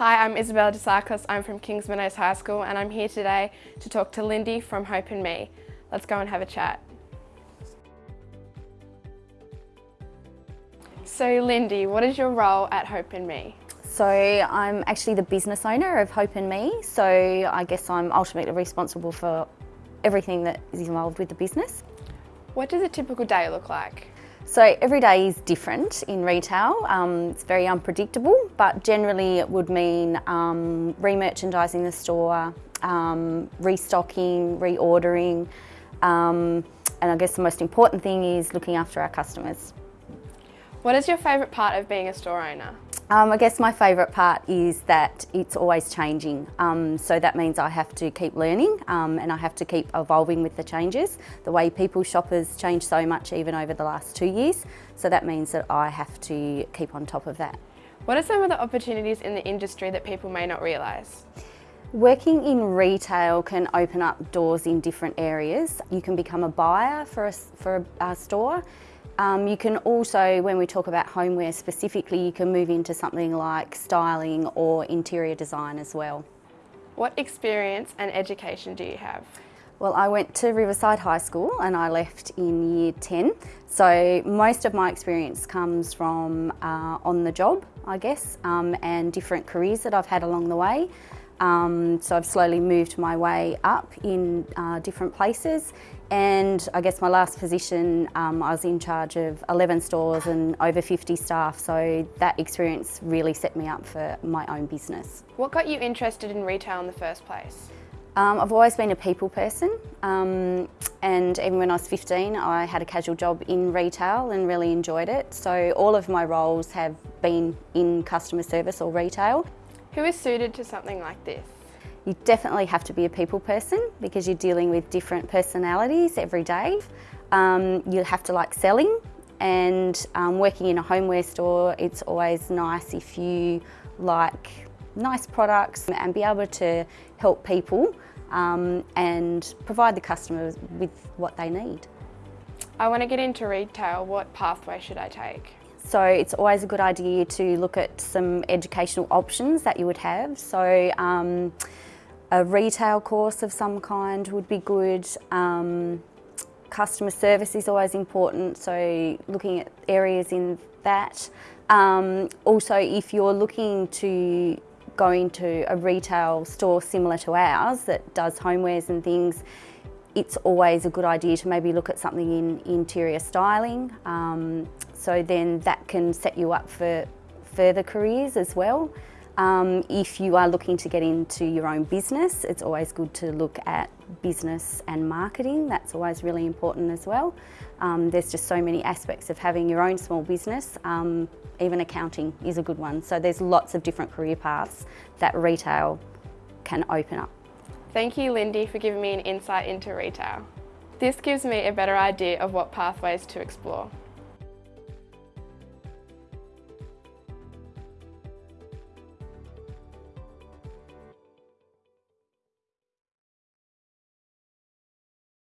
Hi, I'm Isabella DeSarkos. I'm from Kings Meadows High School and I'm here today to talk to Lindy from Hope and Me. Let's go and have a chat. So Lindy, what is your role at Hope and Me? So I'm actually the business owner of Hope and Me, so I guess I'm ultimately responsible for everything that is involved with the business. What does a typical day look like? So every day is different in retail. Um, it's very unpredictable, but generally it would mean um, re-merchandising the store, um, restocking, reordering, um, and I guess the most important thing is looking after our customers. What is your favourite part of being a store owner? Um, I guess my favourite part is that it's always changing. Um, so that means I have to keep learning um, and I have to keep evolving with the changes. The way people shop has changed so much even over the last two years. So that means that I have to keep on top of that. What are some of the opportunities in the industry that people may not realise? Working in retail can open up doors in different areas. You can become a buyer for a, for a, a store um, you can also, when we talk about homeware specifically, you can move into something like styling or interior design as well. What experience and education do you have? Well, I went to Riverside High School and I left in year 10. So most of my experience comes from uh, on the job, I guess, um, and different careers that I've had along the way. Um, so I've slowly moved my way up in uh, different places and I guess my last position um, I was in charge of 11 stores and over 50 staff so that experience really set me up for my own business. What got you interested in retail in the first place? Um, I've always been a people person um, and even when I was 15 I had a casual job in retail and really enjoyed it so all of my roles have been in customer service or retail. Who is suited to something like this? You definitely have to be a people person because you're dealing with different personalities every day. Um, you have to like selling and um, working in a homeware store, it's always nice if you like nice products and be able to help people um, and provide the customers with what they need. I want to get into retail, what pathway should I take? So it's always a good idea to look at some educational options that you would have. So um, a retail course of some kind would be good. Um, customer service is always important, so looking at areas in that. Um, also, if you're looking to go into a retail store similar to ours that does homewares and things, it's always a good idea to maybe look at something in interior styling. Um, so then that can set you up for further careers as well. Um, if you are looking to get into your own business, it's always good to look at business and marketing. That's always really important as well. Um, there's just so many aspects of having your own small business. Um, even accounting is a good one. So there's lots of different career paths that retail can open up. Thank you, Lindy, for giving me an insight into retail. This gives me a better idea of what pathways to explore.